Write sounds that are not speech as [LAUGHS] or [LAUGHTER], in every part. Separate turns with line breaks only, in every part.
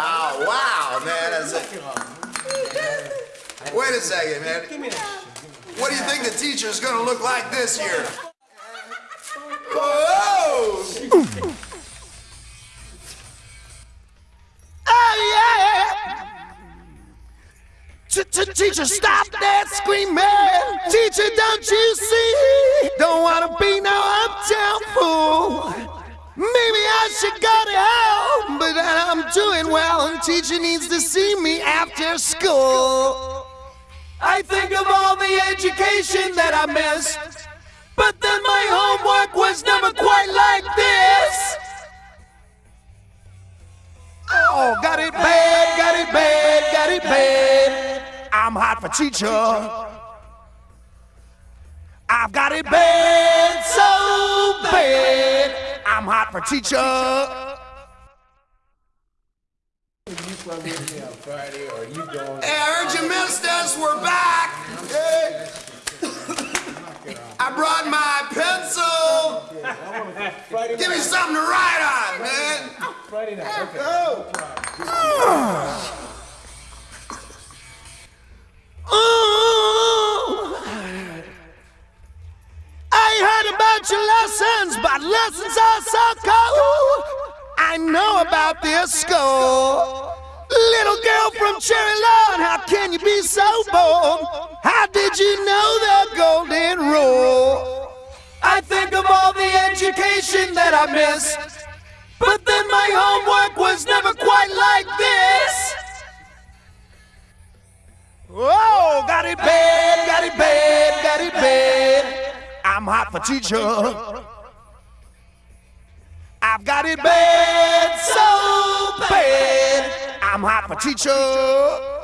Oh, wow, man. That's a... Wait a second, man. What do you think the teacher's gonna look like this year? Whoa! [LAUGHS]
Oh, yeah! Teacher, stop that screaming! Teacher, don't you see? Don't wanna be no uptown fool. Maybe I should go to hell, but I'm doing well, and teacher needs to see me after school. I think of all the education that I missed, but then my homework was never quite like this. Oh, got it bad, got it bad, got it bad. I'm hot for teacher. I've got it bad, so hot for teacher.
Hey, I heard you missed us. We're back. Hey. [LAUGHS] I brought my pencil. Give me something to write on, man.
Friday night. Okay.
Ooh. Lessons are so cold. I know about this school. Little girl from Cherry Lawn, how can you be so bold? How did you know the golden rule? I think of all the education that I missed, but then my homework was never quite like this. Whoa, got it bad, got it bad, got it bad. I'm hot for teacher. I've got it bad, so bad. I'm hot for teacher.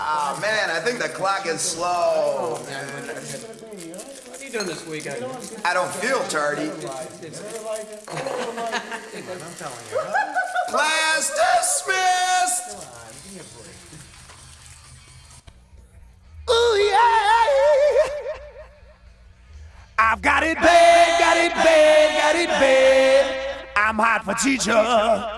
Oh, man, I think the clock is slow.
What are you doing this weekend?
I don't feel tardy. Class dismissed.
Ooh, yeah. I've got it bad, got it bad, got it bad. I'm hot for teacher.